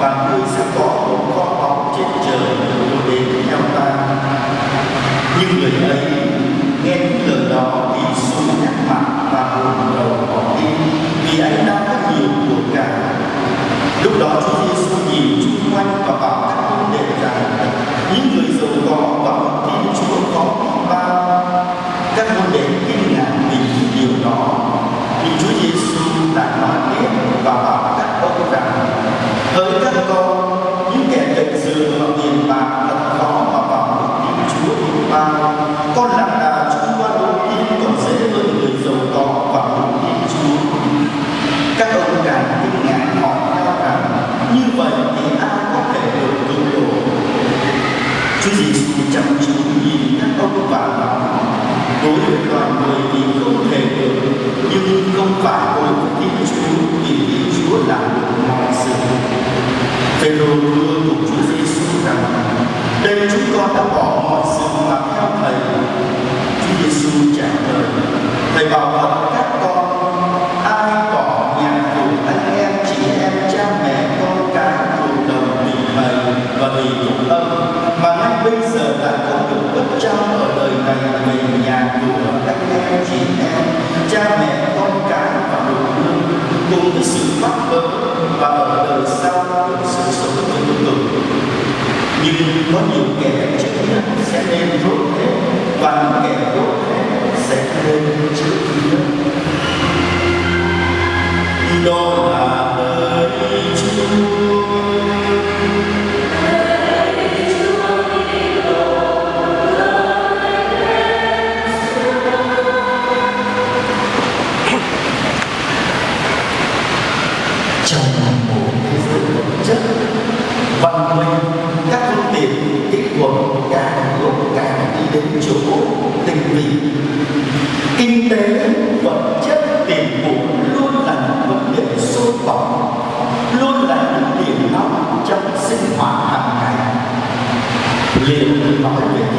và người sẽ có một con bóng trên trời đến theo ta. Nhưng người ấy hỡi các con, những kẻ cạnh dường mà tiền bạc thật khó mà vào được những chúa thiên ban con là con đã bỏ mọi sự làm theo thầy Chúa Giêsu trả lời Leben machen will.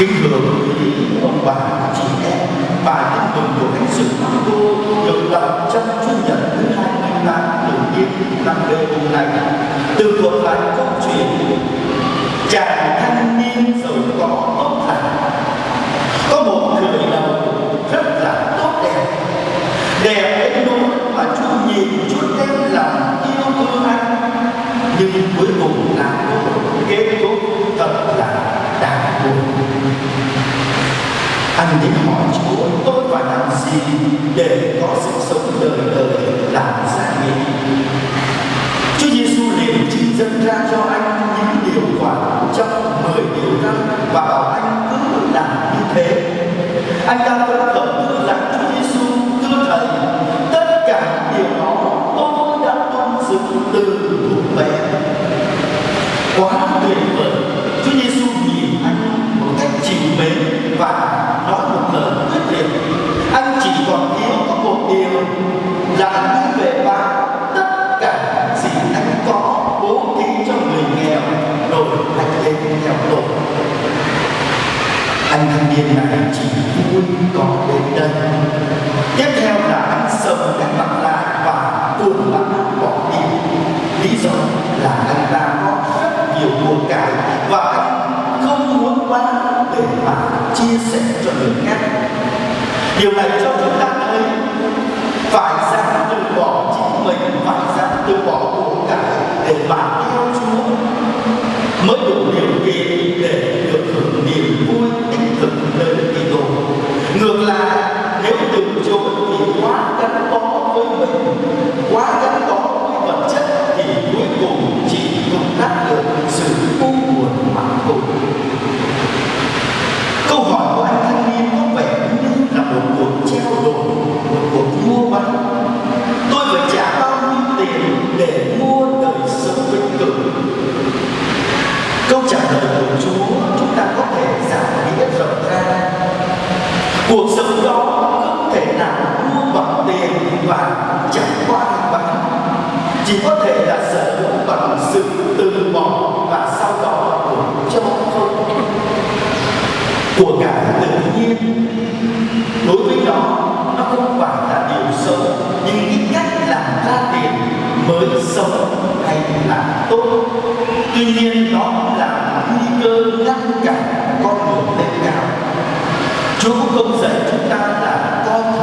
kinh hưởng những ông bà, chị em bài thanh tùng của thánh sự cô được đọc trong chủ nhật thứ hai mươi tám thường niên năm đời hôm nay. Từ thuộc lại câu chuyện chàng thanh niên giàu có tốt lành có một người đầu rất là tốt đẹp đẹp đến nỗi mà chú nhìn chú đem làm yêu thương anh, nhưng cuối cùng là kết thúc. đến hỏi Chúa tôi phải làm gì để có sự sống nên là chỉ vui có đến đây. Tiếp theo là anh sầm đã mặc lại và cuồng bắn bỏ đi. Lý do là anh ta có rất nhiều của cải và anh không muốn quá để mà chia sẻ cho người khác. Điều này cho chúng ta thấy phải ra từ bỏ chính mình, phải ra từ bỏ của cải để mà theo chúa. Mới đủ điều chúng thì quá gắn bó với mình. Quá gắn bó tiền chẳng qua bằng chỉ có thể là sở hữu bằng sự từ bỏ và sau đó của cho không của cả tự nhiên. Đối với nó nó không phải là điều xấu, nhưng ít nhất là ra tiền mới sống hay là tốt. Tuy nhiên nó là nguy cơ ngăn cản con đường lên cao. Chúa cũng không dạy chúng ta là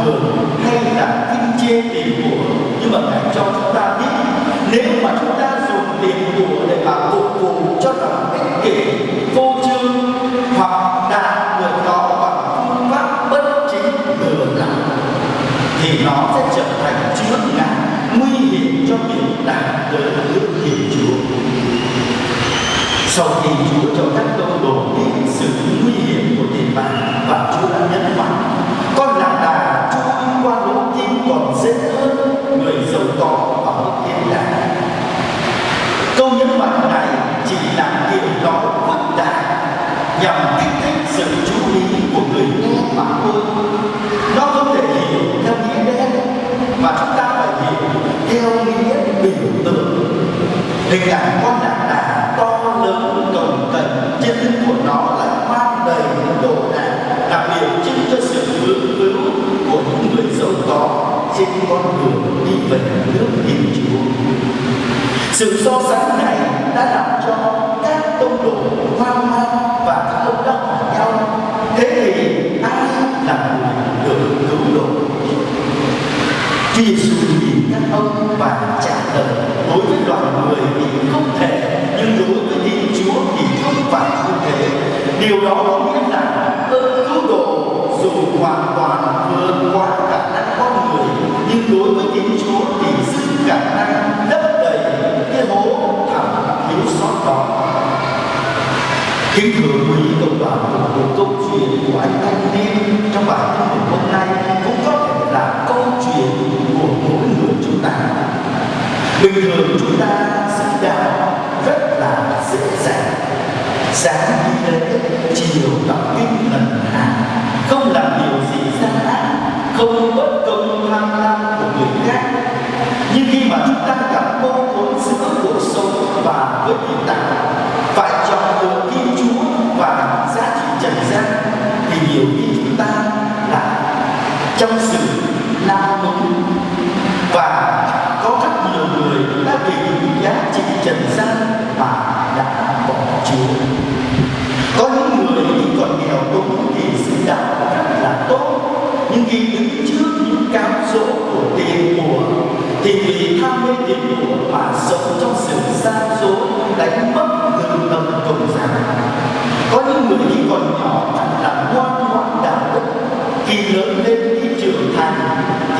thường hay là kinh chê tiền của. Nhưng mà Ngài cho chúng ta biết, nếu mà chúng ta dùng tiền của để mà phục vụ cho lòng ích kỷ vô trương hoặc đạt được nó bằng phương pháp bất chính lừa đảo thì nó sẽ trở thành chướng ngại, nguy hiểm cho việc đạt tới nước thiên Chúa. Sau khi Chúa cho các hình ảnh con lạc đà to lớn cồng kềnh trên lưng của nó lại mang đầy những đồ đạc là biểu trưng cho sự vướng cứu của những người giàu có trên con đường đi về nước thiên chúa. Sự so sánh này đã làm cho các tông đồ hoang mang và không đắc nhau. Thế thì ai là người được cứu độ? Khi sự nhìn các ông và trả lời, đối với loài người thì không thể, nhưng đối với Thiên Chúa thì không phải như thế. Điều đó có nghĩa là ơn cứu độ dù hoàn toàn vượt qua khả năng con người, nhưng đối với Thiên Chúa thì dư khả năng lấp đầy cái hố thẳm thiếu sót đó. Kính thưa quý công đoàn của một câu chuyện của anh thanh niên trong bài Bình thường chúng ta sinh đạo rất là dễ dàng. Sáng đi lễ, chiều đọc kinh lần hàng, không làm điều gì gian ác, không bất công tham lam của người khác. Nhưng khi mà chúng ta gặp mâu thuẫn giữa cuộc sống và với hiện tại, phải chọn lựa kim Chúa và giá trị trần gian thì nhiều khi chúng ta là trong sự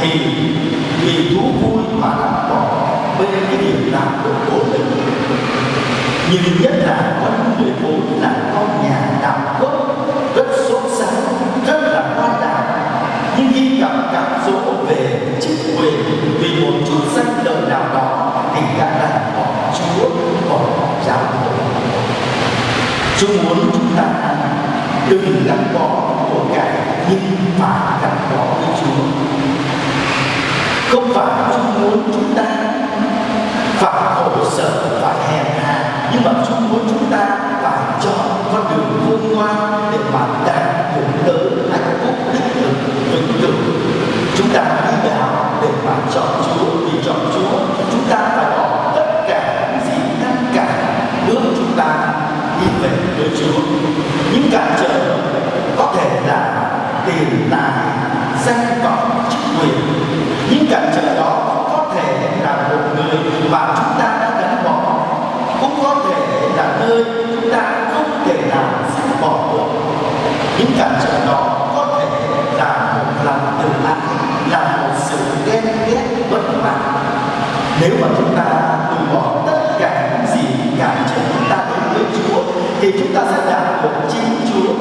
thì vì thú vui mà làm bỏ bên cái điều làm được của mình. Nhưng nhất là có những người vốn là con nhà đạo gốc rất sốt sáng rất là quan đạo nhưng khi gặp cảm số về chức quyền, vì một chút danh lợi nào đó, thì đã là bỏ Chúa bỏ giáo hội. Chúa muốn chúng ta đừng gắn bó của cải nhưng phải gắn bó với Chúa không phải Chúa muốn chúng ta phải khổ sở phải hèn hạ, nhưng mà Chúa muốn chúng ta phải chọn con đường khôn ngoan để mà đạt được tới hạnh phúc đích thực vĩnh cửu chúng ta đi đạo để mà chọn Chúa vì chọn Chúa chúng ta phải bỏ tất cả những gì ngăn cản bước chúng ta đi về với Chúa những cản trở có thể là tiền tài danh vọng chức quyền những cản trở đó có thể là một người mà chúng ta đã gắn bỏ cũng có thể là nơi chúng ta không thể nào dứt bỏ cuộc những cảm xúc đó có thể là một lòng tự ái là một sự ghét nếu mà chúng ta từ bỏ tất cả những gì cản trở chúng ta đến với Chúa, thì chúng ta sẽ đạt được chính Chúa.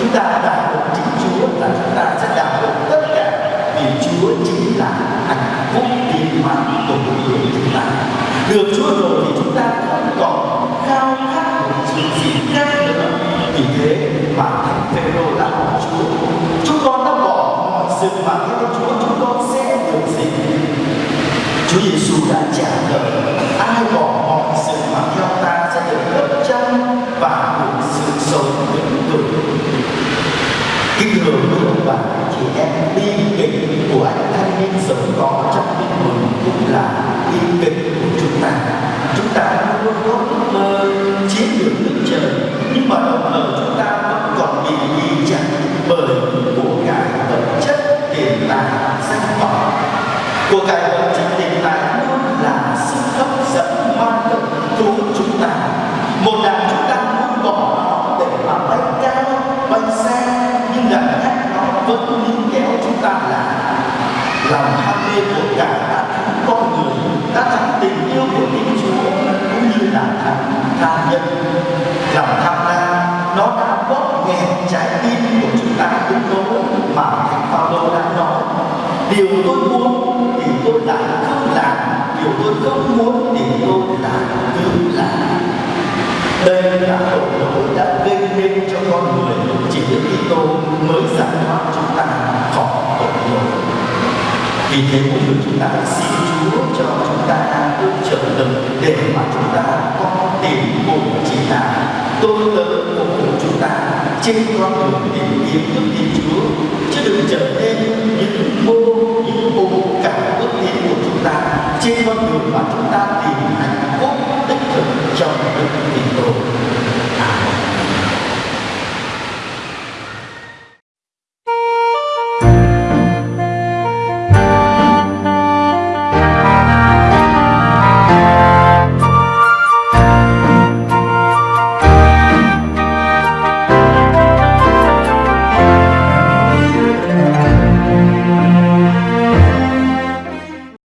Chúng ta đạt được chính Chúa là chúng ta sẽ đạt được tất cả vì Chúa chính là hạnh phúc viên mãn của cuộc người chúng ta. Được Chúa rồi thì chúng vẫn kéo chúng ta là lòng ham mê của cả đã thắng con người đã thắng tình yêu của Thiên Chúa, cũng như là thắng tha nhân. Lòng tham lam nó đã bóp nghẹt trái tim của chúng ta đến nỗi mà thánh Phaolô đã nói, điều tôi muốn thì tôi đã không làm, điều tôi không muốn thì tôi đã tự làm. Đây là tội lỗi đã gây nên cho con người chỉ Đức Kitô mới giải thoát chúng ta khỏi tội lỗi vì thế mỗi người chúng ta xin Chúa cho chúng ta ơn trợ lực để mà chúng ta có tìm cùng chỉ là tôn lớn của chúng ta, trên con đường tìm kiếm đức tin Chúa. Chứ đừng trở nên những mô những mô cả bước tin của chúng ta, trên con đường mà chúng ta tìm